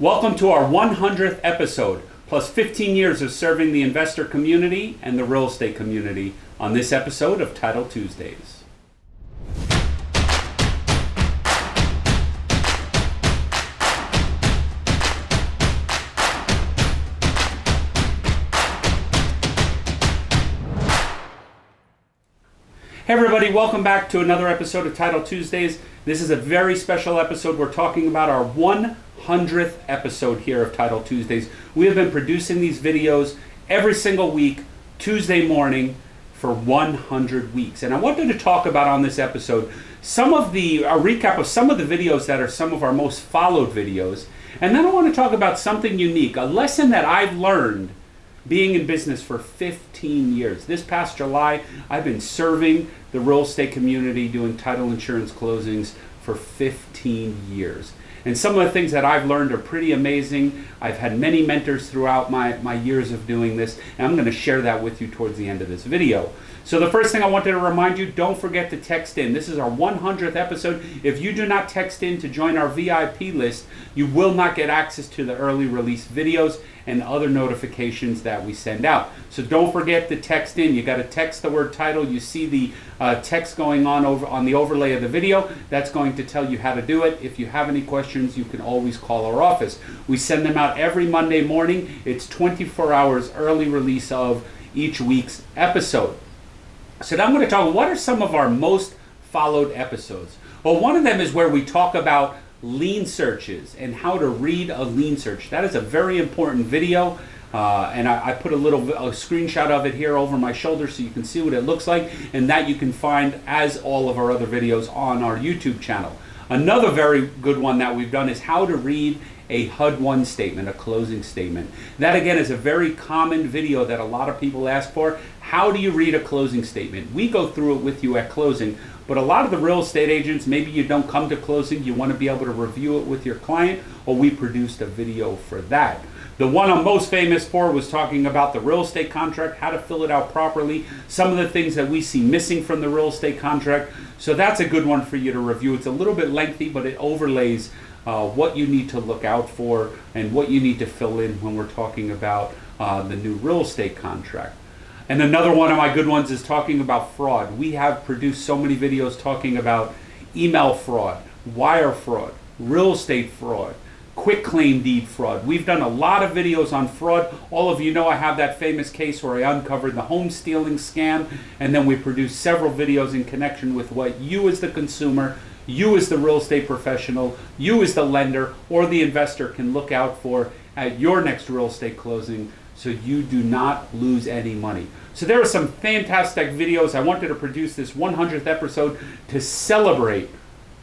Welcome to our 100th episode, plus 15 years of serving the investor community and the real estate community on this episode of Title Tuesdays. Hey everybody, welcome back to another episode of Title Tuesdays. This is a very special episode. We're talking about our 100th episode here of Title Tuesdays. We have been producing these videos every single week, Tuesday morning, for 100 weeks. And I wanted to talk about on this episode some of the, a recap of some of the videos that are some of our most followed videos. And then I want to talk about something unique, a lesson that I've learned being in business for 15 years. This past July, I've been serving the real estate community doing title insurance closings for 15 years. And some of the things that I've learned are pretty amazing. I've had many mentors throughout my, my years of doing this, and I'm going to share that with you towards the end of this video. So the first thing I wanted to remind you, don't forget to text in. This is our 100th episode. If you do not text in to join our VIP list, you will not get access to the early release videos and other notifications that we send out. So don't forget to text in. You got to text the word title. You see the uh, text going on over on the overlay of the video. That's going to tell you how to do it. If you have any questions, you can always call our office. We send them out every Monday morning. It's 24 hours early release of each week's episode. So now I'm going to talk, what are some of our most followed episodes? Well, one of them is where we talk about lien searches and how to read a lien search. That is a very important video. Uh, and I, I, put a little a screenshot of it here over my shoulder so you can see what it looks like and that you can find as all of our other videos on our YouTube channel. Another very good one that we've done is how to read a HUD-1 statement, a closing statement. That again is a very common video that a lot of people ask for. How do you read a closing statement? We go through it with you at closing, but a lot of the real estate agents, maybe you don't come to closing, you want to be able to review it with your client, or we produced a video for that. The one I'm most famous for was talking about the real estate contract, how to fill it out properly, some of the things that we see missing from the real estate contract. So that's a good one for you to review. It's a little bit lengthy, but it overlays uh, what you need to look out for and what you need to fill in when we're talking about uh, the new real estate contract. And another one of my good ones is talking about fraud. We have produced so many videos talking about email fraud, wire fraud, real estate fraud, quick claim deed fraud. We've done a lot of videos on fraud. All of you know I have that famous case where I uncovered the home stealing scam, and then we produced several videos in connection with what you as the consumer, you as the real estate professional, you as the lender, or the investor can look out for at your next real estate closing so you do not lose any money. So there are some fantastic videos. I wanted to produce this 100th episode to celebrate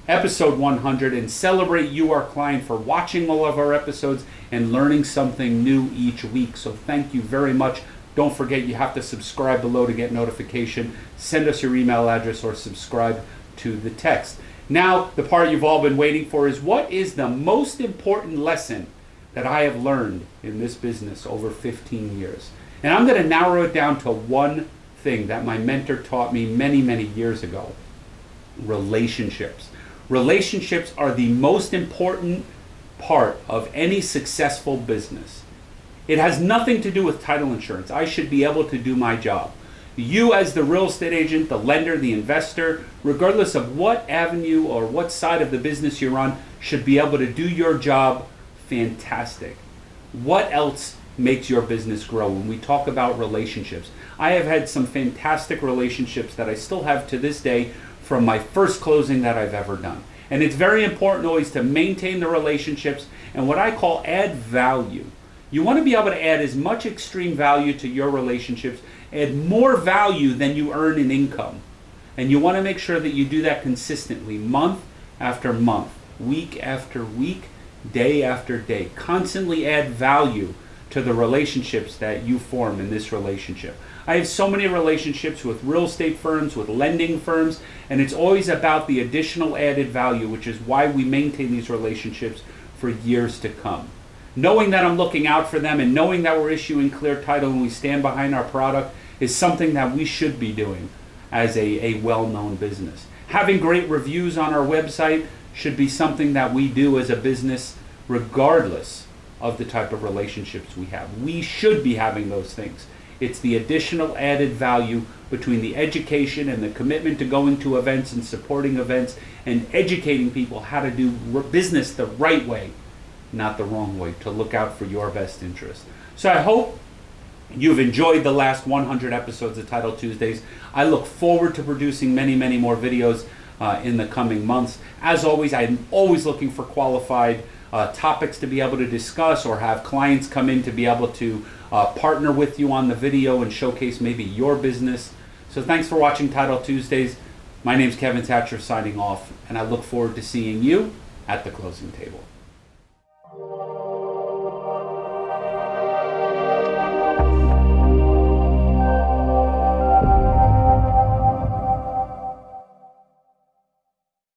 episode 100 and celebrate you, our client, for watching all of our episodes and learning something new each week. So thank you very much. Don't forget you have to subscribe below to get notification. Send us your email address or subscribe to the text. Now, the part you've all been waiting for is what is the most important lesson that I have learned in this business over 15 years. And I'm going to narrow it down to one thing that my mentor taught me many, many years ago relationships. Relationships are the most important part of any successful business. It has nothing to do with title insurance. I should be able to do my job. You, as the real estate agent, the lender, the investor, regardless of what avenue or what side of the business you're on, should be able to do your job fantastic. What else makes your business grow when we talk about relationships? I have had some fantastic relationships that I still have to this day from my first closing that I've ever done. And it's very important always to maintain the relationships and what I call add value. You want to be able to add as much extreme value to your relationships, add more value than you earn in income. And you want to make sure that you do that consistently, month after month, week after week, day after day. Constantly add value to the relationships that you form in this relationship. I have so many relationships with real estate firms, with lending firms, and it's always about the additional added value, which is why we maintain these relationships for years to come. Knowing that I'm looking out for them and knowing that we're issuing clear title and we stand behind our product is something that we should be doing as a, a well-known business. Having great reviews on our website should be something that we do as a business regardless of the type of relationships we have. We should be having those things. It's the additional added value between the education and the commitment to going to events and supporting events and educating people how to do business the right way, not the wrong way, to look out for your best interest. So I hope You've enjoyed the last 100 episodes of Title Tuesdays. I look forward to producing many, many more videos uh, in the coming months. As always, I'm always looking for qualified uh, topics to be able to discuss or have clients come in to be able to uh, partner with you on the video and showcase maybe your business. So thanks for watching Title Tuesdays. My name's Kevin Thatcher signing off, and I look forward to seeing you at the closing table.